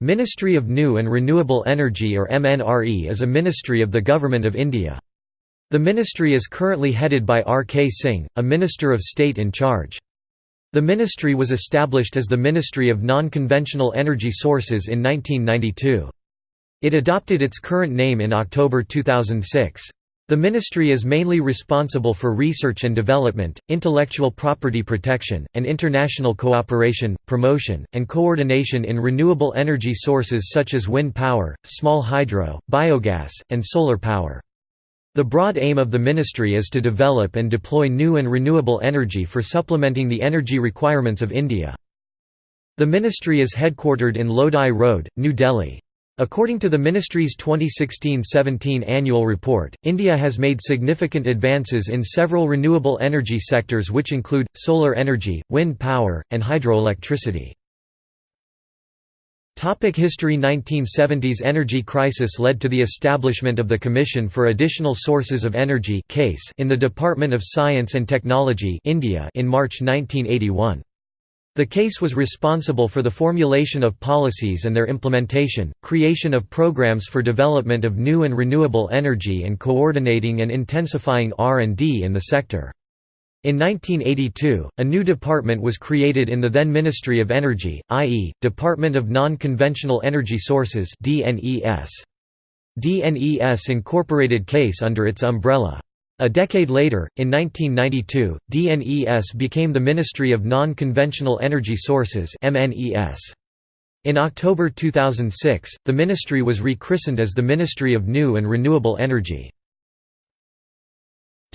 Ministry of New and Renewable Energy or MNRE is a ministry of the Government of India. The ministry is currently headed by R. K. Singh, a Minister of State in charge. The ministry was established as the Ministry of Non-Conventional Energy Sources in 1992. It adopted its current name in October 2006. The ministry is mainly responsible for research and development, intellectual property protection, and international cooperation, promotion, and coordination in renewable energy sources such as wind power, small hydro, biogas, and solar power. The broad aim of the ministry is to develop and deploy new and renewable energy for supplementing the energy requirements of India. The ministry is headquartered in Lodi Road, New Delhi. According to the ministry's 2016–17 annual report, India has made significant advances in several renewable energy sectors which include, solar energy, wind power, and hydroelectricity. Topic history 1970s energy crisis led to the establishment of the Commission for Additional Sources of Energy in the Department of Science and Technology India in March 1981. The CASE was responsible for the formulation of policies and their implementation, creation of programs for development of new and renewable energy and coordinating and intensifying R&D in the sector. In 1982, a new department was created in the then Ministry of Energy, i.e., Department of Non-Conventional Energy Sources DNES. DNES incorporated CASE under its umbrella. A decade later, in 1992, DNES became the Ministry of Non-Conventional Energy Sources In October 2006, the ministry was rechristened as the Ministry of New and Renewable Energy.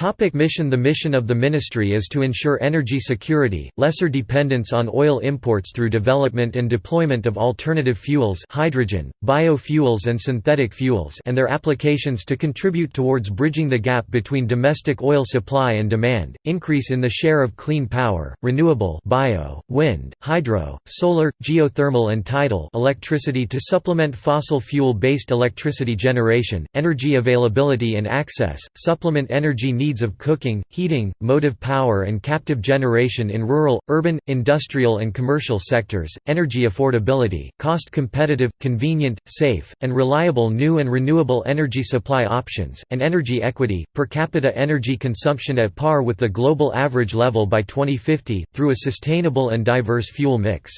Topic mission. The mission of the ministry is to ensure energy security, lesser dependence on oil imports through development and deployment of alternative fuels hydrogen, biofuels and synthetic fuels and their applications to contribute towards bridging the gap between domestic oil supply and demand, increase in the share of clean power, renewable bio, wind, hydro, solar, geothermal and tidal electricity to supplement fossil fuel-based electricity generation, energy availability and access, supplement energy needs of cooking, heating, motive power and captive generation in rural, urban, industrial and commercial sectors, energy affordability, cost competitive, convenient, safe, and reliable new and renewable energy supply options, and energy equity, per capita energy consumption at par with the global average level by 2050, through a sustainable and diverse fuel mix.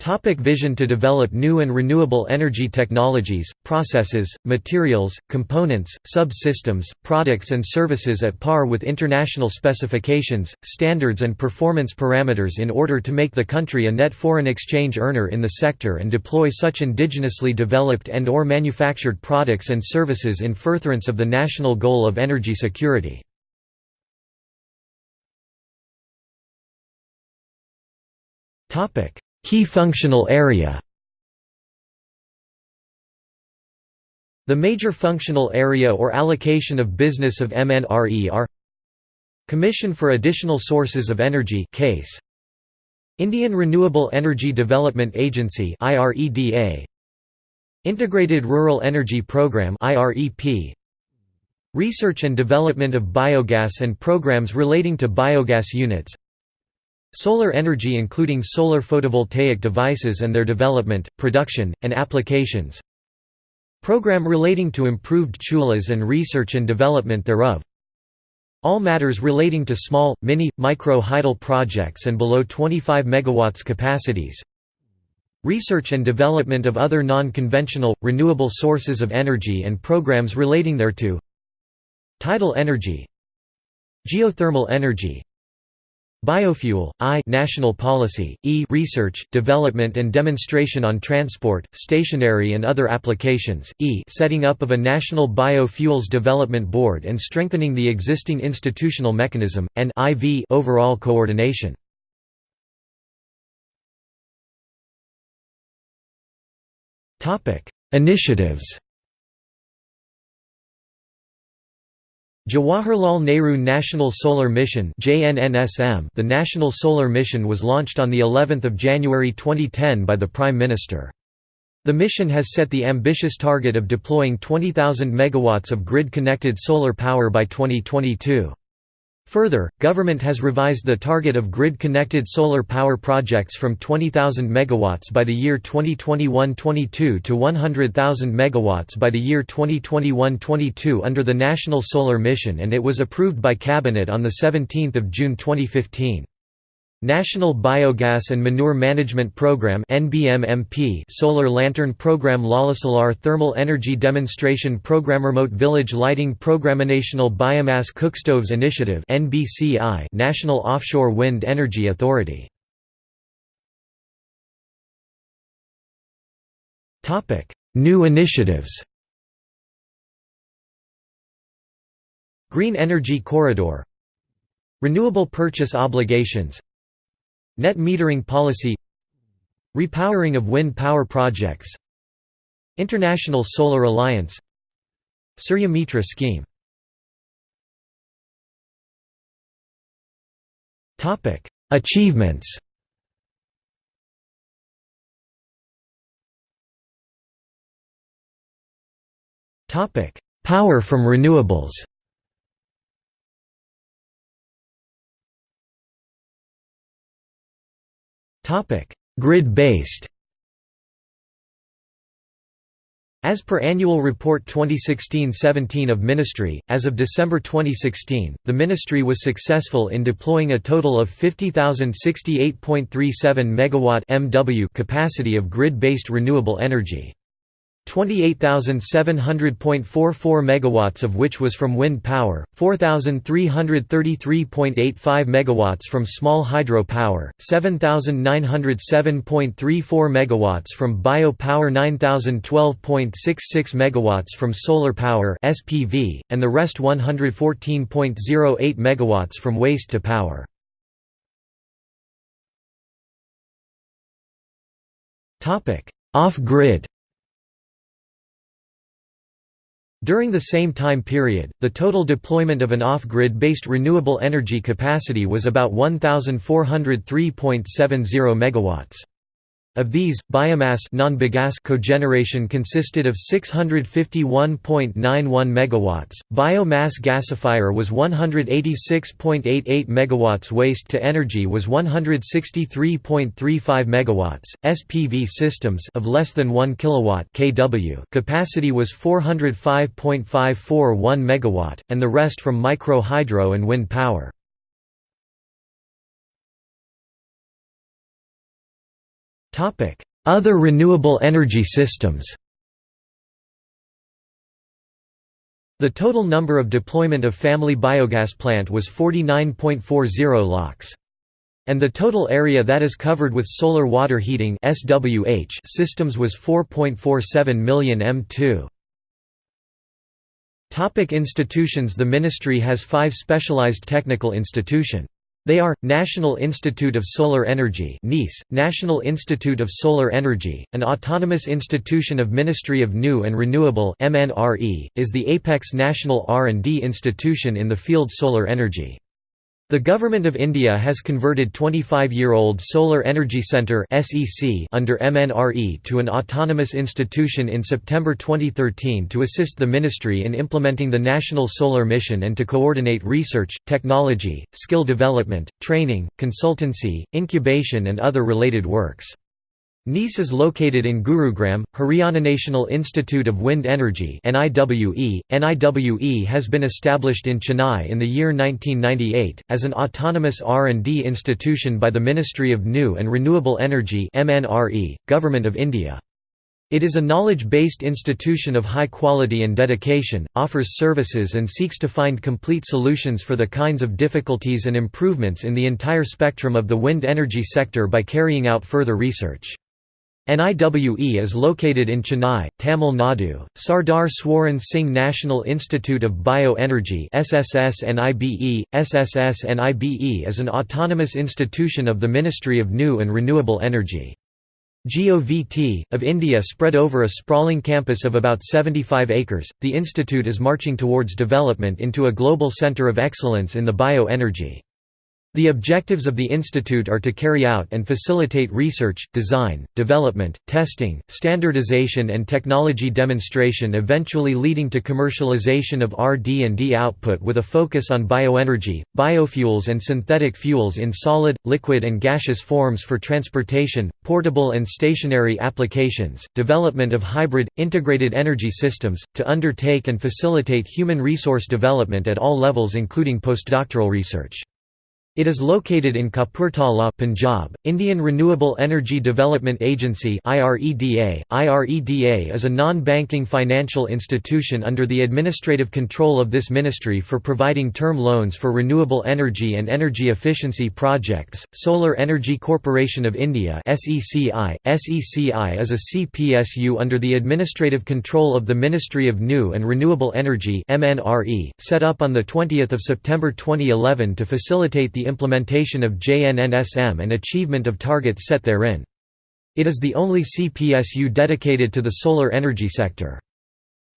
Topic vision To develop new and renewable energy technologies, processes, materials, components, subsystems, products and services at par with international specifications, standards and performance parameters in order to make the country a net foreign exchange earner in the sector and deploy such indigenously developed and or manufactured products and services in furtherance of the national goal of energy security. Topic Key functional area. The major functional area or allocation of business of MNRE are Commission for Additional Sources of Energy CASE. Indian Renewable Energy Development Agency IREDA Integrated Rural Energy Program IREP Research and development of biogas and programs relating to biogas units Solar energy including solar photovoltaic devices and their development, production, and applications. Program relating to improved chulhas and research and development thereof. All matters relating to small, mini, micro hydel projects and below 25 MW capacities. Research and development of other non-conventional, renewable sources of energy and programs relating thereto. Tidal energy. Geothermal energy Biofuel, I national policy, E research, development and demonstration on transport, stationary and other applications, E setting up of a national biofuels development board and strengthening the existing institutional mechanism, and IV overall coordination. Initiatives Jawaharlal Nehru National Solar Mission (JNNSM). The National Solar Mission was launched on of January 2010 by the Prime Minister. The mission has set the ambitious target of deploying 20,000 megawatts of grid-connected solar power by 2022. Further, government has revised the target of grid-connected solar power projects from 20,000 MW by the year 2021-22 to 100,000 MW by the year 2021-22 under the National Solar Mission and it was approved by Cabinet on 17 June 2015. National Biogas and Manure Management Program NBMMP Solar Lantern Program Lalasolar Thermal Energy Demonstration Program Remote Village Lighting Program National Biomass Cookstoves Initiative NBCI National Offshore Wind Energy Authority. Topic New initiatives. Green Energy Corridor. Renewable purchase obligations Net metering policy Repowering of wind power projects International Solar Alliance Surya Mitra scheme. Achievements. Power from renewables Grid-based As per Annual Report 2016-17 of Ministry, as of December 2016, the Ministry was successful in deploying a total of 50,068.37 MW MW capacity of grid-based renewable energy. 28,700.44 megawatts of which was from wind power, 4,333.85 megawatts from small hydro power, 7,907.34 megawatts from bio power 9,012.66 megawatts from solar power SPV, and the rest 114.08 megawatts from waste to power. Off-grid During the same time period, the total deployment of an off-grid based renewable energy capacity was about 1,403.70 MW. Of these, biomass cogeneration consisted of 651.91 megawatts, biomass gasifier was 186.88 megawatts, waste to energy was 163.35 megawatts, SPV systems of less than 1 kilowatt (kW) capacity was 405.541 megawatt, and the rest from micro hydro and wind power. Other renewable energy systems The total number of deployment of family biogas plant was 49.40 lakh. And the total area that is covered with solar water heating systems was 4.47 million m2. Topic institutions The ministry has five specialized technical institution. They are, National Institute of Solar Energy NISE, National Institute of Solar Energy, an autonomous institution of Ministry of New and Renewable MNRE, is the apex national R&D institution in the field solar energy. The Government of India has converted 25-year-old Solar Energy Centre under MNRE to an autonomous institution in September 2013 to assist the ministry in implementing the National Solar Mission and to coordinate research, technology, skill development, training, consultancy, incubation and other related works. NISE is located in Gurugram, Haryana National Institute of Wind Energy NIWE. NIWE has been established in Chennai in the year 1998, as an autonomous R&D institution by the Ministry of New and Renewable Energy Government of India. It is a knowledge-based institution of high quality and dedication, offers services and seeks to find complete solutions for the kinds of difficulties and improvements in the entire spectrum of the wind energy sector by carrying out further research. NIWE is located in Chennai, Tamil Nadu. Sardar Swaran Singh National Institute of Bioenergy SSS-NIBE. SSS-NIBE is an autonomous institution of the Ministry of New and Renewable Energy. GOVT, of India spread over a sprawling campus of about 75 acres, the institute is marching towards development into a global centre of excellence in the bioenergy. The objectives of the institute are to carry out and facilitate research, design, development, testing, standardization and technology demonstration eventually leading to commercialization of RD&D output with a focus on bioenergy, biofuels and synthetic fuels in solid, liquid and gaseous forms for transportation, portable and stationary applications, development of hybrid, integrated energy systems, to undertake and facilitate human resource development at all levels including postdoctoral research. It is located in Kapurthala, Punjab. Indian Renewable Energy Development Agency (IREDA). IREDA is a non-banking financial institution under the administrative control of this ministry for providing term loans for renewable energy and energy efficiency projects. Solar Energy Corporation of India (SECI). SECI is a CPSU under the administrative control of the Ministry of New and Renewable Energy (MNRE), set up on the 20th of September 2011 to facilitate the implementation of JNNSM and achievement of targets set therein. It is the only CPSU dedicated to the solar energy sector.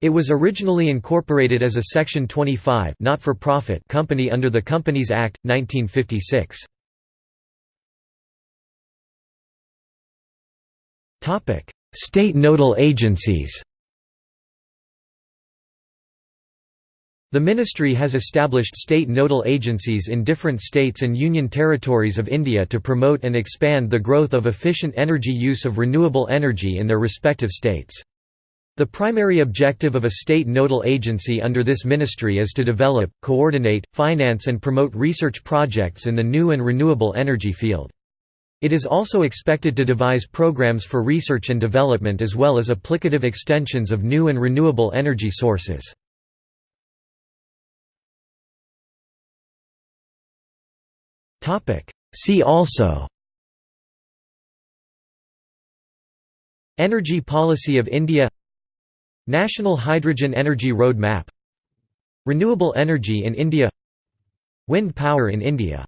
It was originally incorporated as a Section 25 not-for-profit company under the Companies Act, 1956. State nodal agencies The ministry has established state nodal agencies in different states and union territories of India to promote and expand the growth of efficient energy use of renewable energy in their respective states. The primary objective of a state nodal agency under this ministry is to develop, coordinate, finance and promote research projects in the new and renewable energy field. It is also expected to devise programs for research and development as well as applicative extensions of new and renewable energy sources. See also Energy policy of India National Hydrogen Energy Roadmap Renewable energy in India Wind power in India